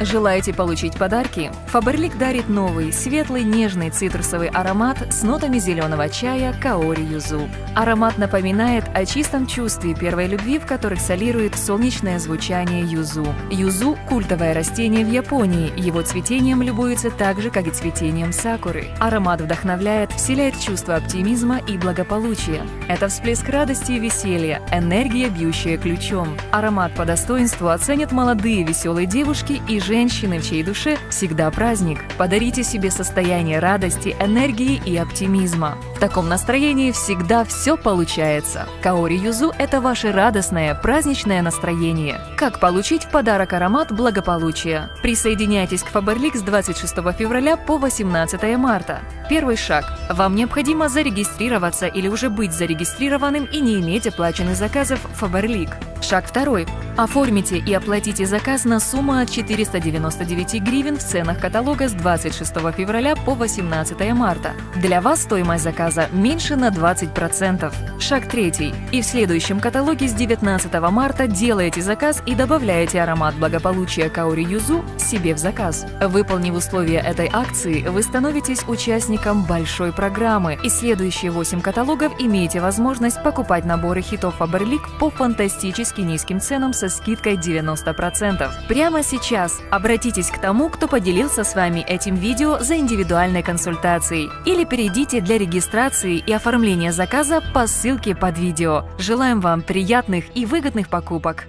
Желаете получить подарки? Фаберлик дарит новый, светлый, нежный цитрусовый аромат с нотами зеленого чая Каори Юзу. Аромат напоминает о чистом чувстве первой любви, в которых солирует солнечное звучание юзу. Юзу – культовое растение в Японии, его цветением любуется так же, как и цветением сакуры. Аромат вдохновляет, вселяет чувство оптимизма и благополучия. Это всплеск радости и веселья, энергия, бьющая ключом. Аромат по достоинству оценят молодые веселые девушки и женщины, в чьей душе всегда праздник. Подарите себе состояние радости, энергии и оптимизма. В таком настроении всегда все получается. Каори Юзу – это ваше радостное, праздничное настроение. Как получить в подарок аромат благополучия? Присоединяйтесь к Faberlic с 26 февраля по 18 марта. Первый шаг. Вам необходимо зарегистрироваться или уже быть зарегистрированным и не иметь оплаченных заказов Faberlic. Шаг второй. Оформите и оплатите заказ на сумму от 499 гривен в ценах каталога с 26 февраля по 18 марта. Для вас стоимость заказа меньше на 20%. Шаг третий. И в следующем каталоге с 19 марта делаете заказ и добавляете аромат благополучия Каори Юзу себе в заказ. Выполнив условия этой акции, вы становитесь участником большой программы, и следующие 8 каталогов имеете возможность покупать наборы хитов Faberlic по фантастически низким ценам скидкой 90%. Прямо сейчас обратитесь к тому, кто поделился с вами этим видео за индивидуальной консультацией или перейдите для регистрации и оформления заказа по ссылке под видео. Желаем вам приятных и выгодных покупок!